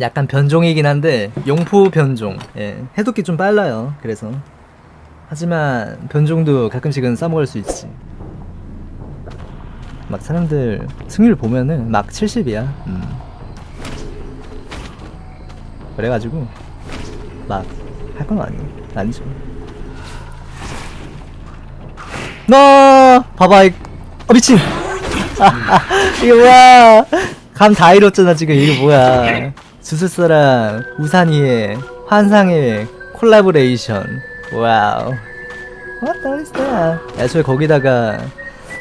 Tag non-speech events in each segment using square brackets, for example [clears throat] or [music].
약간 변종이긴 한데 용포 변종. 예, 해독기 좀 빨라요. 그래서. 하지만 변종도 가끔씩은 싸먹을 수 있지. 막 사람들 승률 보면은 막 70이야. 음. 그래가지고 막 할 건 아니 아니죠. 너 봐봐 이 어, 미친. [laughs] 이게 뭐야. 감 다 잃었잖아 지금. 이게 뭐야 주술사랑 우산이의 환상의 콜라보레이션. 와우. What the is that? 애초에 거기다가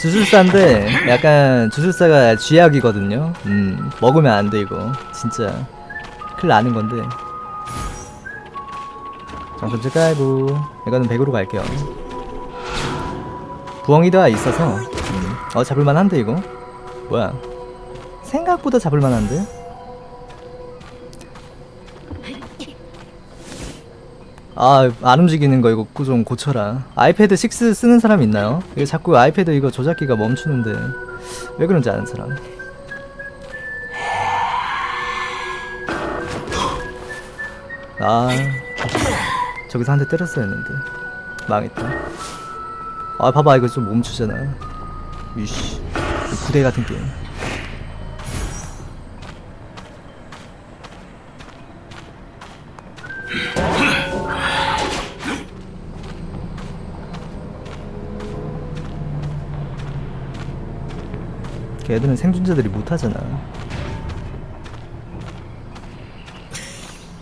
주술사인데 약간 주술사가 쥐약이거든요. 음 먹으면 안 돼 이거. 진짜 큰일 나는 건데. 정선제 깔고 이거는 100으로 갈게요. 부엉이가 있어서. 음. 어 잡을만한데 이거? 뭐야? 생각보다 잡을만한데 아, 안 움직이는 거 이거 좀 고쳐라. 아이패드 6 쓰는 사람 있나요? 이거 자꾸 아이패드 이거 조작기가 멈추는데 왜 그런지 아는 사람. 아, 저기서 한 대 때렸어야 했는데 망했다. 아, 봐봐 이거 좀 멈추잖아. 이씨, 구대 같은 게임. 걔들은 생존자들이 못하잖아.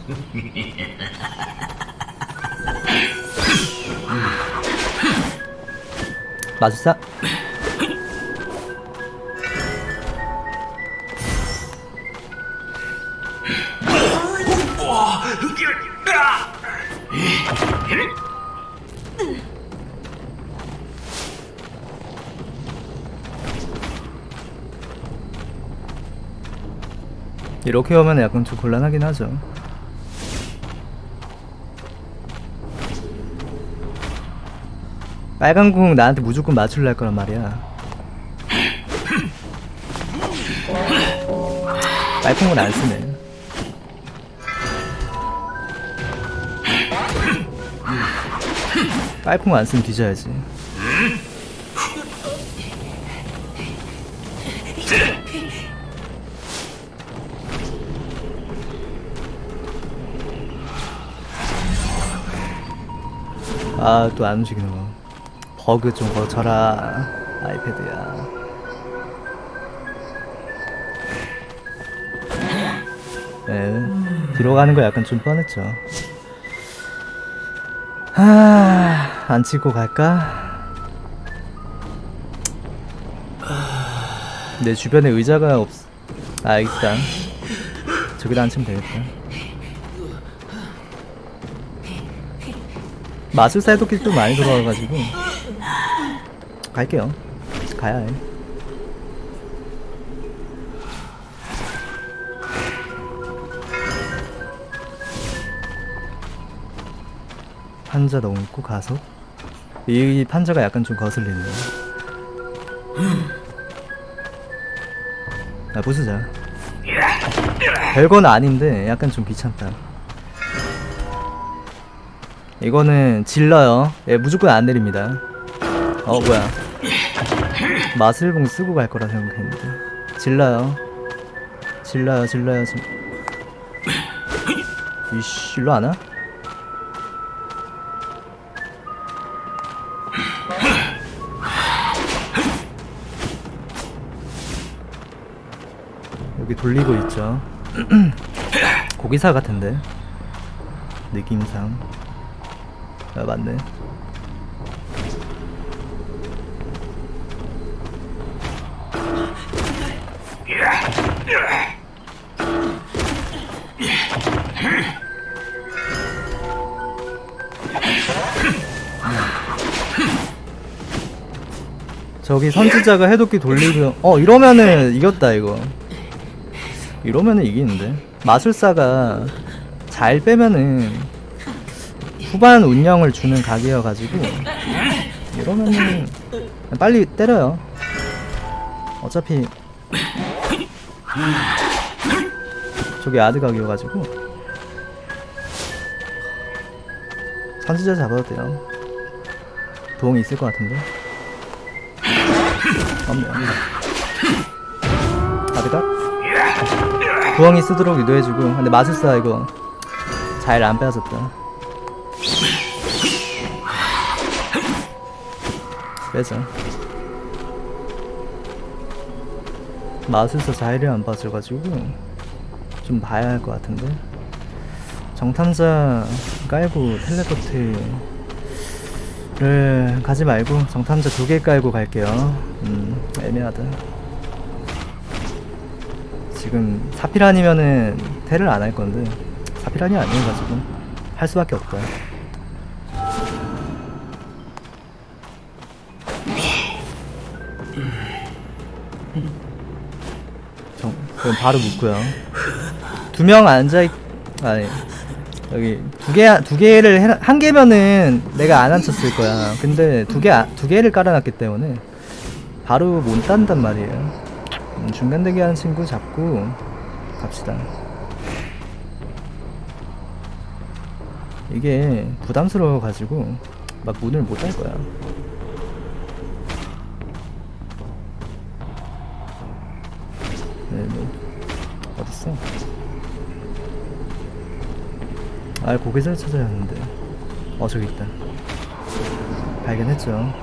[laughs] 마술사 이렇게 오면 약간 좀 곤란하긴 하죠. 빨간 공 나한테 무조건 맞출라 할 거란 말이야. 빨콩은 안 쓰네. 빨콩 안 쓰면 뒤져야지. 아 또 안 움직이는 거 버그 좀 거쳐라 아이패드야. 네 뒤로 가는 거 약간 좀 뻔했죠. 하 안 치고 갈까? 내 주변에 의자가 없... 아 있다 저기다 앉히면 되겠다 마술사 해독기도 많이 돌아와가지고. 갈게요. 가야 해. 판자 넘고 가서? 이 판자가 약간 좀 거슬리네 아 부수자. 별건 아닌데 약간 좀 귀찮다 이거는 질러요. 예, 무조건 안 내립니다. 어, 뭐야. 마술봉 쓰고 갈 거라 생각했는데. 질러요. 질러요, 질러요, 질... 이씨, 일로 안 와? 여기 돌리고 있죠. [clears throat] 고기사 같은데. 느낌상. 아 맞네. 저기 선지자가 해독기 돌리고 어 이러면은 이겼다 이거. 이러면은 이기는데? 마술사가 잘 빼면은 후반 운영을 주는 각이어가지고 이러면은 빨리 때려요. 어차피 저기 아드각이어가지고 선지자 잡아도 돼요. 도움이 있을 것 같은데. 없네요. 아드각 구멍이 쓰도록 유도해주고 근데 마술사 이거 잘 안 빼앗았다 빼자. 마술사 자일을 안 봐줘가지고 좀 봐야 할 것 같은데. 정탐자 깔고 텔레포트를 가지 말고 정탐자 두 개 깔고 갈게요. 음 애매하다. 지금 사피란이면은 텔을 안할 건데 사피란이 아니어가지고 할 수밖에 없다 정, 그럼 바로 묶고요. 두 명 앉아 있, 아니 여기 두 개 두 개를 해, 한 개면은 내가 안 앉혔을 거야. 근데 두 개 두 개를 깔아놨기 때문에 바로 못 딴단 말이에요. 음, 중간 대기 하는 친구 잡고 갑시다. 이게 부담스러워 가지고 막 문을 못딸 거야. 네, 네. 어딨어? 아, 고개잘 찾아야 하는데. 어, 저기 있다. 발견했죠.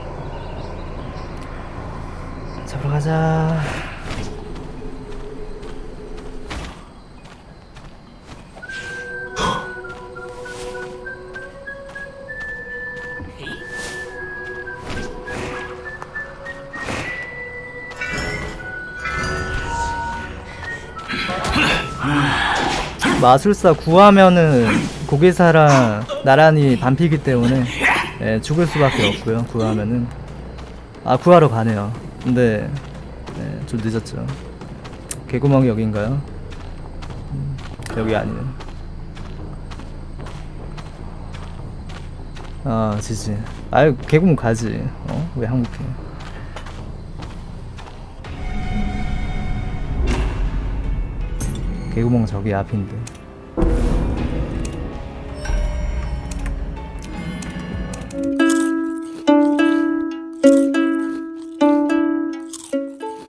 잡으러 가자. 마술사 구하면은 고개사랑 나란히 반피기 때문에 예, 죽을 수밖에 없고요. 구하면은 아 구하러 가네요. 근데 예, 좀 늦었죠. 개구멍이 여긴가요? 음, 여기 아니네. 아 지지. 아유 개구멍 가지. 어? 왜 항복해? 개구멍 저기 앞인데.